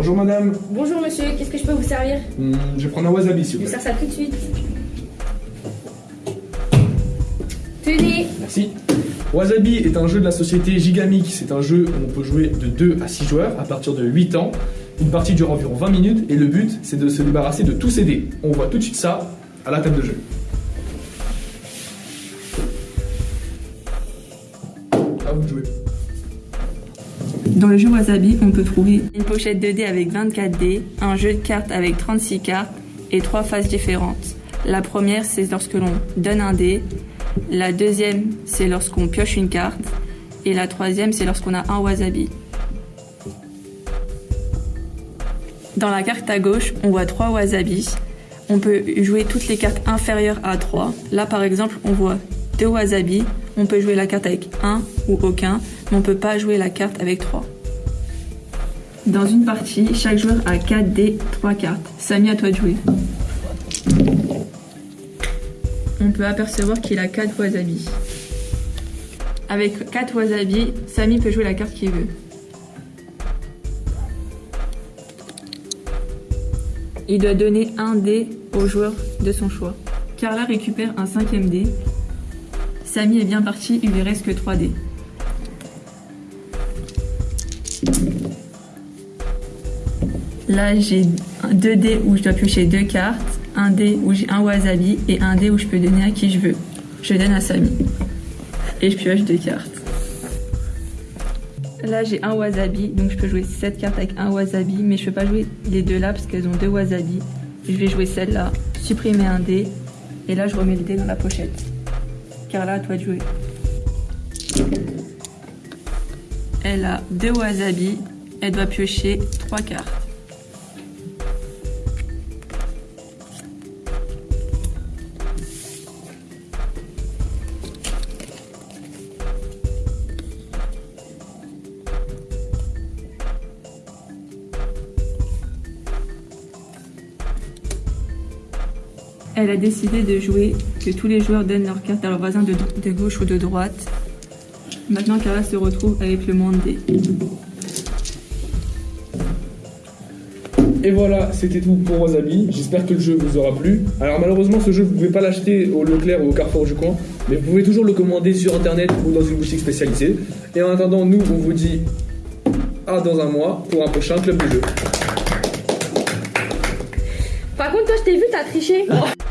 Bonjour madame. Bonjour monsieur, qu'est-ce que je peux vous servir Hmm, je vais prendre un wasabi s'il Je vous vous plaît. sers ça tout de suite. Tenez Merci. Wasabi est un jeu de la société Gigamic. C'est un jeu où on peut jouer de 2 à 6 joueurs à partir de 8 ans. Une partie dure environ 20 minutes et le but c'est de se débarrasser de tous ces dés. On voit tout de suite ça à la table de jeu. À vous de jouer. Dans le jeu Wasabi, on peut trouver une pochette de dés avec 24 dés, un jeu de cartes avec 36 cartes et trois phases différentes. La première, c'est lorsque l'on donne un dé. La deuxième, c'est lorsqu'on pioche une carte. Et la troisième, c'est lorsqu'on a un wasabi. Dans la carte à gauche, on voit trois wasabis. On peut jouer toutes les cartes inférieures à 3. Là, par exemple, on voit deux wasabis. On peut jouer la carte avec un ou aucun, mais on peut pas jouer la carte avec 3. Dans une partie, chaque joueur a 4 dés, 3 cartes. Samy, à toi de jouer. On peut apercevoir qu'il a 4 wasabis. Avec 4 wasabis, Samy peut jouer la carte qu'il veut. Il doit donner un dé au joueur de son choix. Carla récupère un cinquième dé. Samy est bien parti, il lui reste que 3 dés. Là, j'ai 2 dés où je dois piocher 2 cartes, un dé où j'ai un wasabi et un dé où je peux donner à qui je veux. Je donne à Samy. Et je pioche 2 cartes. Là, j'ai un wasabi, donc je peux jouer 7 cartes avec un wasabi, mais je peux pas jouer les deux là parce qu'elles ont deux wasabi. Je vais jouer celle-là, supprimer un dé, et là, je remets le dé dans la pochette. Carla, à toi de jouer. Elle a deux wasabi, elle doit piocher 3 cartes. Elle a décidé de jouer que tous les joueurs donnent leurs cartes à leurs voisins de, de gauche ou de droite. Maintenant, Carla se retrouve avec le monde dé. Et voilà, c'était tout pour Wasabi. J'espère que le jeu vous aura plu. Alors malheureusement, ce jeu, vous pouvez pas l'acheter au Leclerc ou au Carrefour du coin, mais vous pouvez toujours le commander sur Internet ou dans une boutique spécialisée. Et en attendant, nous, on vous dit à dans un mois pour un prochain club de jeu. Par contre, toi, je t'ai vu, t'as triché.